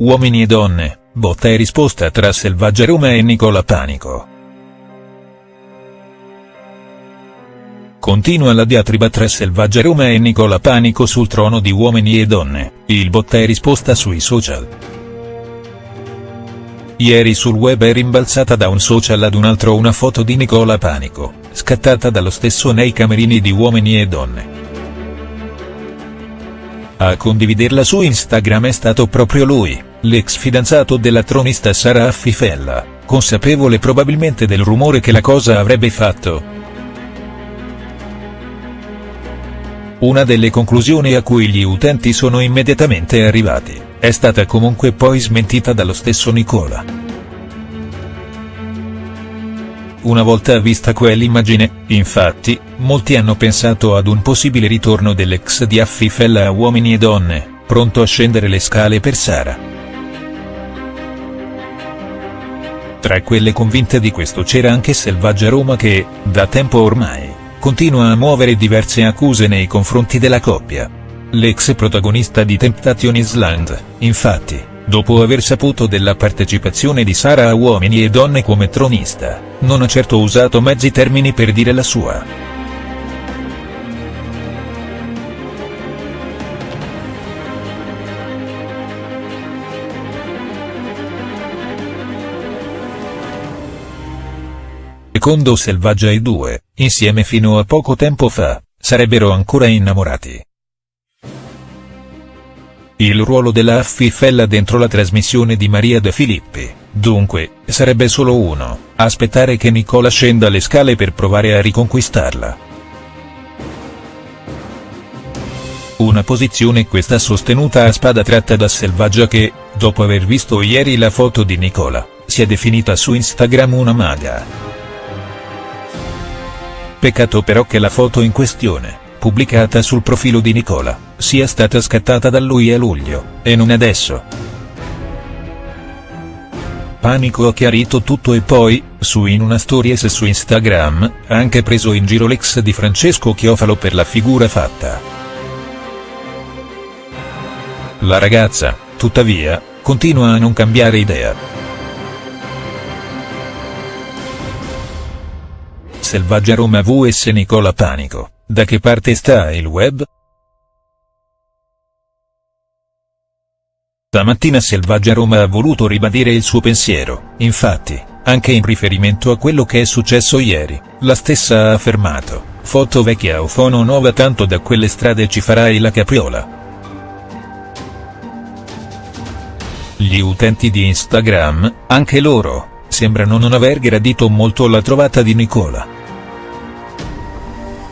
uomini e donne, botta e risposta tra Selvaggia Roma e Nicola Panico. Continua la diatriba tra Selvaggia Roma e Nicola Panico sul trono di Uomini e Donne, il botta e risposta sui social. Ieri sul web è rimbalzata da un social ad un altro una foto di Nicola Panico, scattata dallo stesso nei camerini di Uomini e Donne. A condividerla su Instagram è stato proprio lui, l'ex fidanzato della tronista Sara Affifella, consapevole probabilmente del rumore che la cosa avrebbe fatto. Una delle conclusioni a cui gli utenti sono immediatamente arrivati, è stata comunque poi smentita dallo stesso Nicola. Una volta vista quell'immagine, infatti, molti hanno pensato ad un possibile ritorno dell'ex di Affifella a Uomini e Donne, pronto a scendere le scale per Sara. Tra quelle convinte di questo c'era anche Selvaggia Roma che, da tempo ormai, continua a muovere diverse accuse nei confronti della coppia. L'ex protagonista di Temptation Island, infatti, dopo aver saputo della partecipazione di Sara a Uomini e Donne come tronista, non ha certo usato mezzi termini per dire la sua. Secondo Selvaggia i due, insieme fino a poco tempo fa, sarebbero ancora innamorati. Il ruolo della Affifella dentro la trasmissione di Maria De Filippi, dunque, sarebbe solo uno, aspettare che Nicola scenda le scale per provare a riconquistarla. Una posizione questa sostenuta a spada tratta da Selvaggia che, dopo aver visto ieri la foto di Nicola, si è definita su Instagram una maga. Peccato però che la foto in questione, pubblicata sul profilo di Nicola, sia stata scattata da lui a luglio, e non adesso. Panico ha chiarito tutto e poi, su in una stories su Instagram, ha anche preso in giro l'ex di Francesco Chiofalo per la figura fatta. La ragazza, tuttavia, continua a non cambiare idea. Selvaggia Roma vs Nicola Panico, da che parte sta il web?. Stamattina Selvaggia Roma ha voluto ribadire il suo pensiero, infatti, anche in riferimento a quello che è successo ieri, la stessa ha affermato, foto vecchia o fono nuova tanto da quelle strade ci farai la capriola. Gli utenti di Instagram, anche loro, sembrano non aver gradito molto la trovata di Nicola.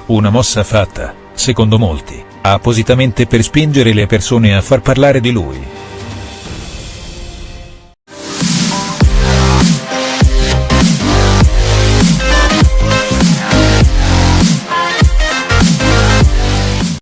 Una mossa fatta, secondo molti, appositamente per spingere le persone a far parlare di lui.